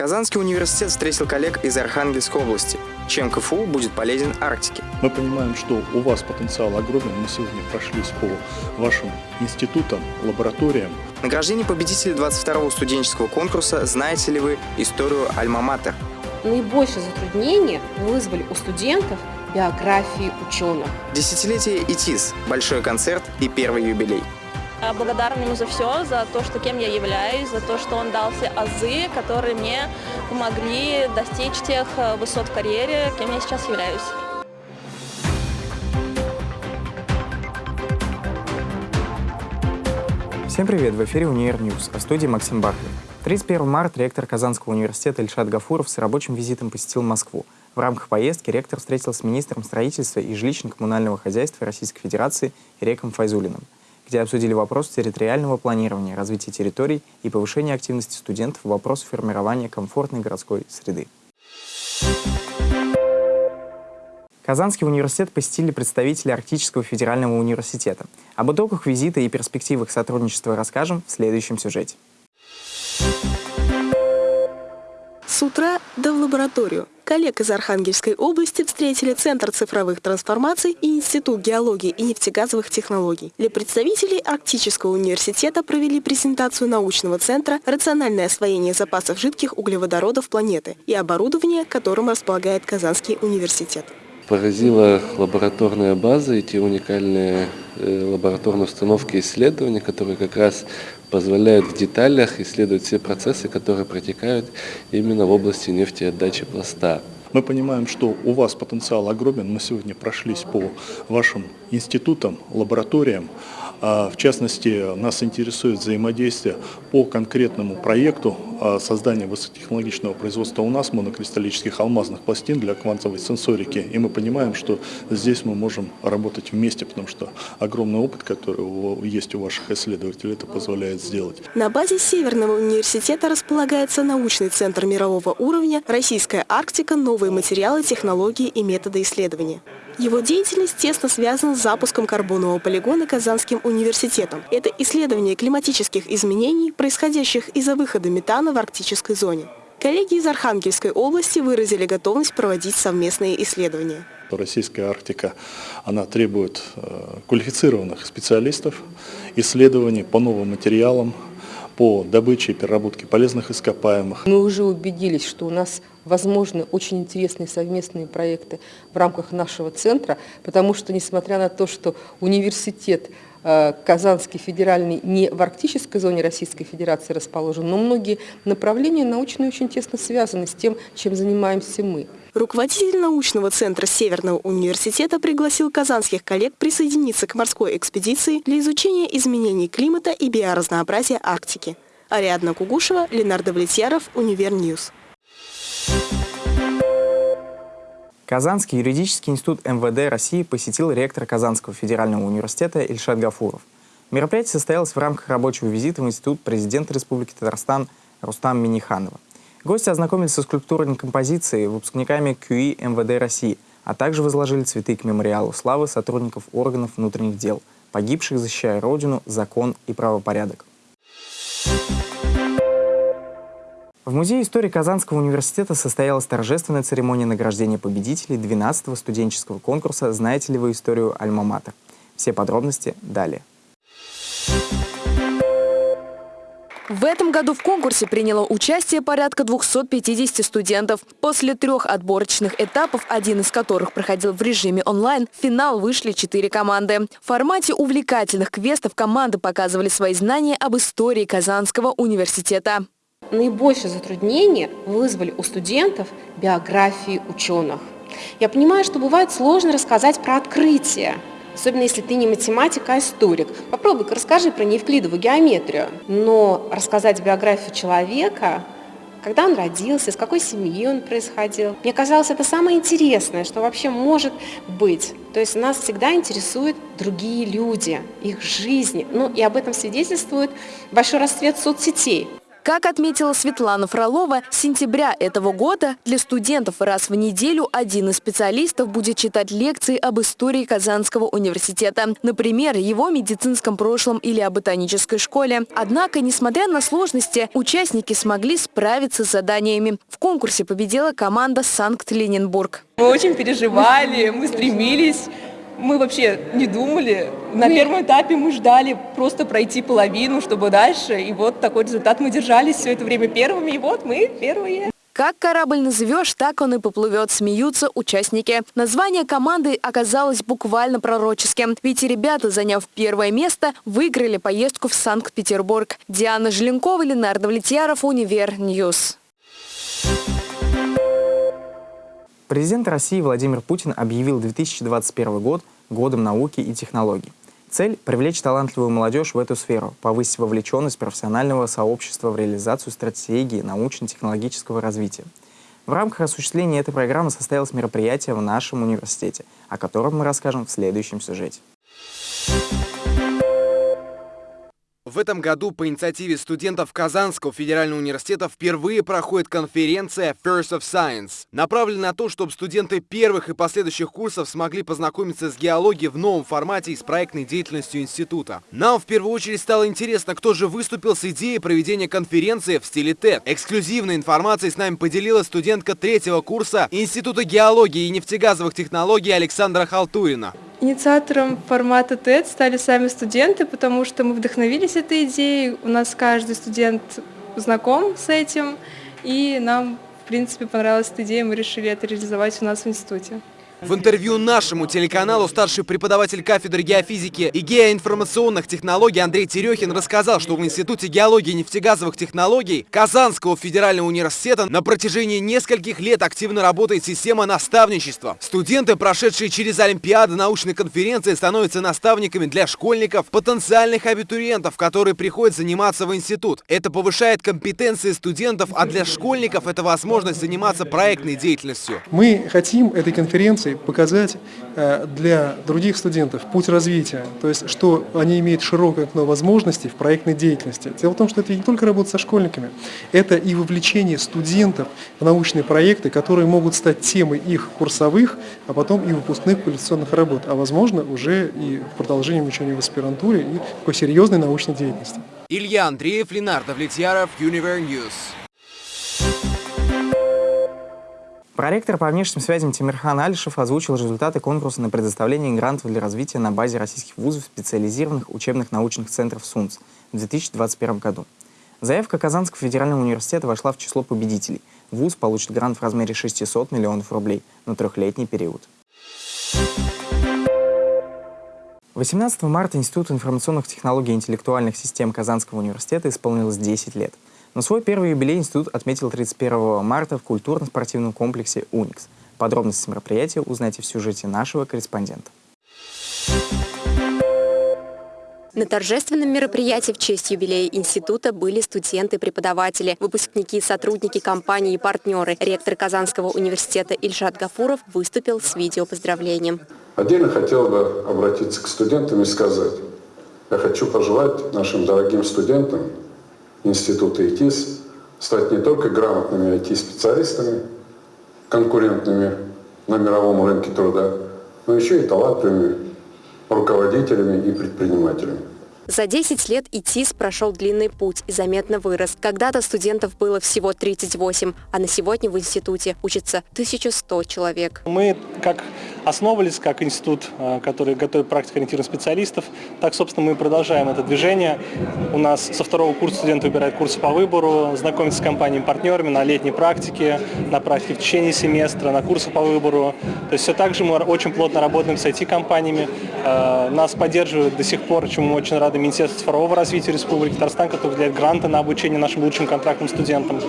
Казанский университет встретил коллег из Архангельской области. Чем КФУ будет полезен Арктике? Мы понимаем, что у вас потенциал огромен. Мы сегодня прошлись по вашим институтам, лабораториям. Награждение победителей 22-го студенческого конкурса «Знаете ли вы историю Альма-Матер?» Наибольшее затруднение вызвали у студентов биографии ученых. Десятилетие ИТИС, большой концерт и первый юбилей. Благодарна ему за все, за то, что кем я являюсь, за то, что он дал все азы, которые мне помогли достичь тех э, высот в карьере, кем я сейчас являюсь. Всем привет! В эфире «Univer News», а в студии Максим Бархлин. 31 марта ректор Казанского университета Ильшат Гафуров с рабочим визитом посетил Москву. В рамках поездки ректор встретился с министром строительства и жилищно-коммунального хозяйства Российской Федерации Иреком Файзуллиным где обсудили вопрос территориального планирования, развития территорий и повышения активности студентов в вопросах формирования комфортной городской среды. Казанский университет посетили представители Арктического федерального университета. Об итогах визита и перспективах сотрудничества расскажем в следующем сюжете. С утра да в лабораторию. Коллег из Архангельской области встретили Центр цифровых трансформаций и Институт геологии и нефтегазовых технологий. Для представителей Арктического университета провели презентацию научного центра «Рациональное освоение запасов жидких углеводородов планеты» и оборудование, которым располагает Казанский университет. Поразила лабораторная база и те уникальные э, лабораторные установки исследования, которые как раз позволяют в деталях исследовать все процессы, которые протекают именно в области нефтеотдачи пласта. Мы понимаем, что у вас потенциал огромен. Мы сегодня прошлись по вашим институтам, лабораториям. А, в частности, нас интересует взаимодействие по конкретному проекту а, создания высокотехнологичного производства у нас монокристаллических алмазных пластин для квантовой сенсорики. И мы понимаем, что здесь мы можем работать вместе, потому что огромный опыт, который есть у ваших исследователей, это позволяет сделать. На базе Северного университета располагается научный центр мирового уровня «Российская Арктика. Новые материалы, технологии и методы исследования». Его деятельность тесно связана с запуском карбонового полигона Казанским университетом. Это исследование климатических изменений, происходящих из-за выхода метана в арктической зоне. Коллеги из Архангельской области выразили готовность проводить совместные исследования. Российская Арктика она требует э, квалифицированных специалистов, исследований по новым материалам, по добыче и переработке полезных ископаемых. Мы уже убедились, что у нас возможны очень интересные совместные проекты в рамках нашего центра, потому что, несмотря на то, что университет Казанский федеральный не в арктической зоне Российской Федерации расположен, но многие направления научные очень тесно связаны с тем, чем занимаемся мы. Руководитель научного центра Северного университета пригласил казанских коллег присоединиться к морской экспедиции для изучения изменений климата и биоразнообразия Арктики. Ариадна Кугушева, Ленардо Давлетьяров, Univer News. Казанский юридический институт МВД России посетил ректор Казанского федерального университета Ильшат Гафуров. Мероприятие состоялось в рамках рабочего визита в Институт президента Республики Татарстан Рустам Миниханова. Гости ознакомились со скульптурной композицией выпускниками КЮИ МВД России, а также возложили цветы к мемориалу славы сотрудников органов внутренних дел, погибших, защищая Родину, закон и правопорядок. В Музее истории Казанского университета состоялась торжественная церемония награждения победителей 12-го студенческого конкурса «Знаете ли вы историю Альма-Матер?». Все подробности далее. В этом году в конкурсе приняло участие порядка 250 студентов. После трех отборочных этапов, один из которых проходил в режиме онлайн, в финал вышли четыре команды. В формате увлекательных квестов команды показывали свои знания об истории Казанского университета. Наибольшее затруднение вызвали у студентов биографии ученых. Я понимаю, что бывает сложно рассказать про открытие, особенно если ты не математик, а историк. Попробуй-ка расскажи про неевклидову геометрию. Но рассказать биографию человека, когда он родился, из какой семьи он происходил, мне казалось, это самое интересное, что вообще может быть. То есть нас всегда интересуют другие люди, их жизни. Ну и об этом свидетельствует большой расцвет соцсетей. Как отметила Светлана Фролова, с сентября этого года для студентов раз в неделю один из специалистов будет читать лекции об истории Казанского университета. Например, его медицинском прошлом или о ботанической школе. Однако, несмотря на сложности, участники смогли справиться с заданиями. В конкурсе победила команда «Санкт-Ленинбург». Мы очень переживали, мы стремились мы вообще не думали. На первом этапе мы ждали просто пройти половину, чтобы дальше. И вот такой результат мы держались все это время первыми. И вот мы первые. Как корабль назовешь, так он и поплывет, смеются участники. Название команды оказалось буквально пророческим. Ведь ребята, заняв первое место, выиграли поездку в Санкт-Петербург. Диана Желенкова, Ленар Давлетьяров, Univer News. Президент России Владимир Путин объявил 2021 год годом науки и технологий. Цель – привлечь талантливую молодежь в эту сферу, повысить вовлеченность профессионального сообщества в реализацию стратегии научно-технологического развития. В рамках осуществления этой программы состоялось мероприятие в нашем университете, о котором мы расскажем в следующем сюжете. В этом году по инициативе студентов Казанского федерального университета впервые проходит конференция First of Science, направленная на то, чтобы студенты первых и последующих курсов смогли познакомиться с геологией в новом формате и с проектной деятельностью института. Нам в первую очередь стало интересно, кто же выступил с идеей проведения конференции в стиле TED. Эксклюзивной информацией с нами поделилась студентка третьего курса Института геологии и нефтегазовых технологий Александра Халтурина. Инициатором формата TED стали сами студенты, потому что мы вдохновились этой идеей. У нас каждый студент знаком с этим, и нам, в принципе, понравилась эта идея, мы решили это реализовать у нас в институте. В интервью нашему телеканалу старший преподаватель кафедры геофизики и геоинформационных технологий Андрей Терехин рассказал, что в Институте геологии и нефтегазовых технологий Казанского федерального университета на протяжении нескольких лет активно работает система наставничества. Студенты, прошедшие через Олимпиады, научные конференции, становятся наставниками для школьников, потенциальных абитуриентов, которые приходят заниматься в институт. Это повышает компетенции студентов, а для школьников это возможность заниматься проектной деятельностью. Мы хотим этой конференции информации показать э, для других студентов путь развития, то есть что они имеют широкое окно возможностей в проектной деятельности. Дело в том, что это не только работа со школьниками, это и вовлечение студентов в научные проекты, которые могут стать темой их курсовых, а потом и выпускных квалификационных работ, а возможно уже и в продолжении обучения в аспирантуре и такой серьезной научной деятельности. Илья Андреев, Ленар Давлетьяров, Univer News. Проректор по внешним связям Тимирхан Алишев озвучил результаты конкурса на предоставление грантов для развития на базе российских вузов специализированных учебных научных центров СУНЦ в 2021 году. Заявка Казанского федерального университета вошла в число победителей. ВУЗ получит грант в размере 600 миллионов рублей на трехлетний период. 18 марта Институт информационных технологий и интеллектуальных систем Казанского университета исполнилось 10 лет – но свой первый юбилей институт отметил 31 марта в культурно-спортивном комплексе «Уникс». Подробности мероприятия узнайте в сюжете нашего корреспондента. На торжественном мероприятии в честь юбилея института были студенты-преподаватели, выпускники сотрудники компании и партнеры. Ректор Казанского университета Ильшат Гафуров выступил с видеопоздравлением. Отдельно хотел бы обратиться к студентам и сказать, я хочу пожелать нашим дорогим студентам института ИТИС стать не только грамотными IT-специалистами, конкурентными на мировом рынке труда, но еще и талантливыми руководителями и предпринимателями. За 10 лет ИТИС прошел длинный путь и заметно вырос. Когда-то студентов было всего 38, а на сегодня в институте учатся 1100 человек. Мы как основывались как институт, э, который готовит практикоориентированных специалистов. Так, собственно, мы продолжаем это движение. У нас со второго курса студенты выбирают курсы по выбору, знакомятся с компаниями-партнерами на летней практике, на практике в течение семестра, на курсы по выбору. То есть все так же мы очень плотно работаем с IT-компаниями. Э, нас поддерживают до сих пор, чему мы очень рады, Министерство цифрового развития Республики Татарстан, который выделяет гранты на обучение нашим лучшим контрактным студентам.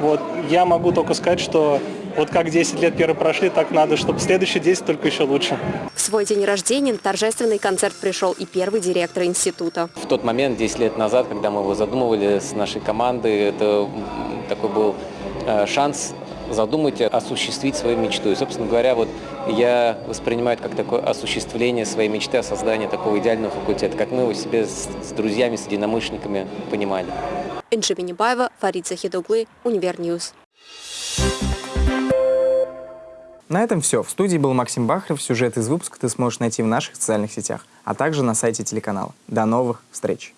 Вот. Я могу только сказать, что вот как 10 лет первые прошли, так надо, чтобы следующие 10 только еще лучше. В свой день рождения на торжественный концерт пришел и первый директор института. В тот момент, 10 лет назад, когда мы его задумывали с нашей командой, это такой был э, шанс задумайте осуществить свою мечту. И, собственно говоря, вот я воспринимаю это как такое осуществление своей мечты о создании такого идеального факультета, как мы его себе с, с друзьями, с единомышленниками понимали. Энджи Минибаева, Фарид Захид оглы, Univer News. На этом все. В студии был Максим Бахарев. Сюжет из выпуска ты сможешь найти в наших социальных сетях, а также на сайте телеканала. До новых встреч!